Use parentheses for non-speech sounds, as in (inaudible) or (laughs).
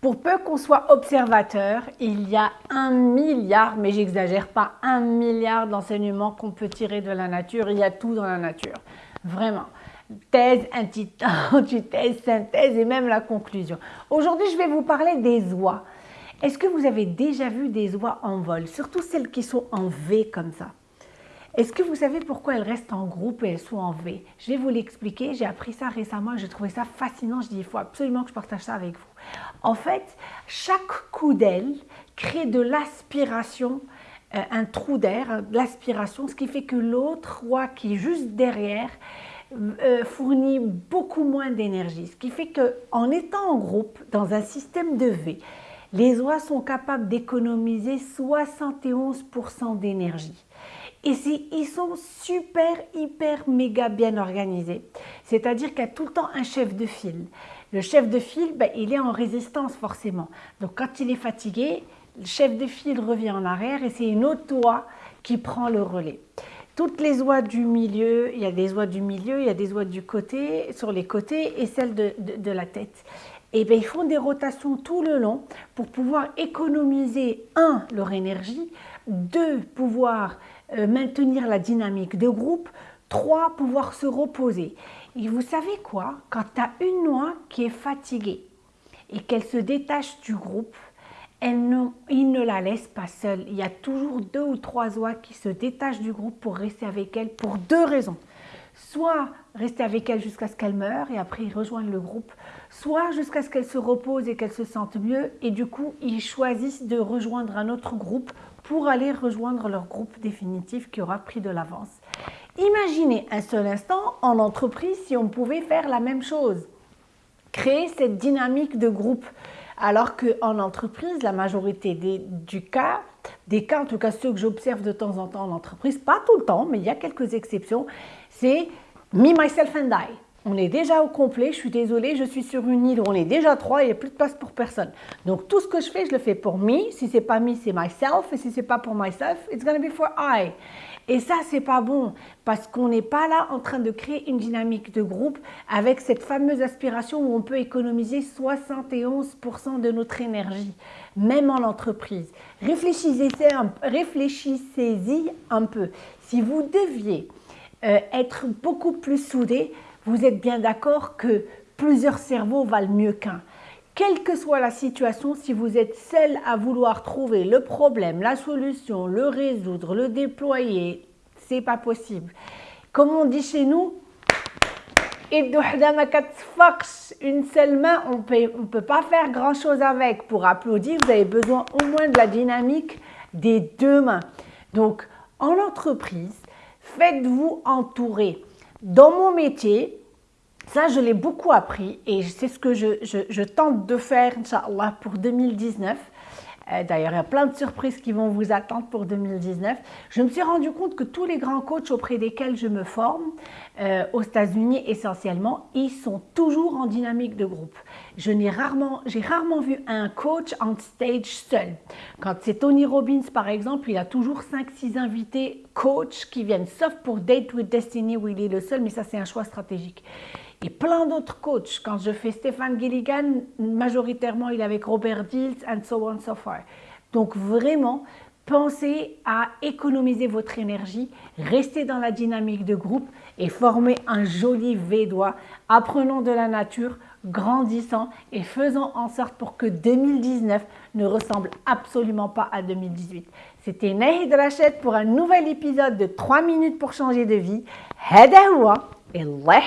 Pour peu qu'on soit observateur, il y a un milliard, mais j'exagère pas, un milliard d'enseignements qu'on peut tirer de la nature. Il y a tout dans la nature, vraiment. Thèse, antithèse, (laughs) synthèse et même la conclusion. Aujourd'hui, je vais vous parler des oies. Est-ce que vous avez déjà vu des oies en vol, surtout celles qui sont en V comme ça? Est-ce que vous savez pourquoi elles restent en groupe et elles sont en V? Je vais vous l'expliquer. J'ai appris ça récemment et j'ai trouvé ça fascinant. Je dis, il faut absolument que je partage ça avec vous. En fait, chaque coup d'aile crée de l'aspiration, euh, un trou d'air, de l'aspiration, ce qui fait que l'autre roi qui est juste derrière euh, fournit beaucoup moins d'énergie. Ce qui fait qu'en étant en groupe, dans un système de V, les oies sont capables d'économiser 71% d'énergie. Et ils sont super, hyper, méga bien organisés. C'est-à-dire qu'il y a tout le temps un chef de file. Le chef de file, ben, il est en résistance forcément. Donc quand il est fatigué, le chef de file revient en arrière et c'est une autre oie qui prend le relais. Toutes les oies du milieu, il y a des oies du milieu, il y a des oies du côté, sur les côtés et celles de, de, la tête. Et bien, ils font des rotations tout le long pour pouvoir économiser, un, leur énergie, deux, pouvoir euh, maintenir la dynamique de groupe. Trois, pouvoir se reposer. Et vous savez quoi? Quand tu as une noix qui est fatiguée et qu'elle se détache du groupe, elle ne, il ne la laisse pas seule. Il y a toujours deux ou trois oies qui se détachent du groupe pour rester avec elle pour deux raisons. Soit rester avec elle jusqu'à ce qu'elle meure et après ils rejoignent le groupe, soit jusqu'à ce qu'elle se repose et qu'elle se sente mieux et du coup ils choisissent de rejoindre un autre groupe pour aller rejoindre leur groupe définitif qui aura pris de l'avance. Imaginez un seul instant en entreprise si on pouvait faire la même chose, créer cette dynamique de groupe. Alors qu'en entreprise, la majorité des, du cas, des cas, en tout cas ceux que j'observe de temps en temps en entreprise, pas tout le temps, mais il y a quelques exceptions, c'est me, myself and I. On est déjà au complet, je suis désolée, je suis sur une île où on est déjà trois, il n'y a plus de place pour personne. Donc tout ce que je fais, je le fais pour me. Si c'est pas me, c'est myself. Et si c'est pas pour myself, it's gonna be for I. Et ça, c'est pas bon parce qu'on n'est pas là en train de créer une dynamique de groupe avec cette fameuse aspiration où on peut économiser 71% de notre énergie, même en entreprise. Réfléchissez-y un, peu. Si vous deviez euh, être beaucoup plus soudés, vous êtes bien d'accord que plusieurs cerveaux valent mieux qu'un. Quelle que soit la situation, si vous êtes seul à vouloir trouver le problème, la solution, le résoudre, le déployer, c'est pas possible. Comme on dit chez nous, une seule main, on ne peut pas faire grand chose avec. Pour applaudir, vous avez besoin au moins de la dynamique des deux mains. Donc, en entreprise, faites-vous entourer. Dans mon métier, ça, je l'ai beaucoup appris et c'est ce que je, tente de faire, Inch'Allah, pour 2019. Euh, d'ailleurs, il y a plein de surprises qui vont vous attendre pour 2019. Je me suis rendu compte que tous les grands coachs auprès desquels je me forme, euh, aux États-Unis essentiellement, ils sont toujours en dynamique de groupe. Je n'ai rarement, j'ai rarement vu un coach en stage seul. Quand c'est Tony Robbins par exemple, il a toujours 5-6 invités coachs qui viennent, sauf pour Date with Destiny où il est le seul, mais ça c'est un choix stratégique et plein d'autres coachs. Quand je fais Stéphane Gilligan, majoritairement, il est avec Robert Dills, and so on, so far. Donc vraiment, pensez à économiser votre énergie, restez dans la dynamique de groupe et formez un joli Védois. Apprenons de la nature, grandissant et faisons en sorte pour que 2019 ne ressemble absolument pas à 2018. C'était Nahid Rachet pour un nouvel épisode de 3 minutes pour changer de vie. Hadawa et Allah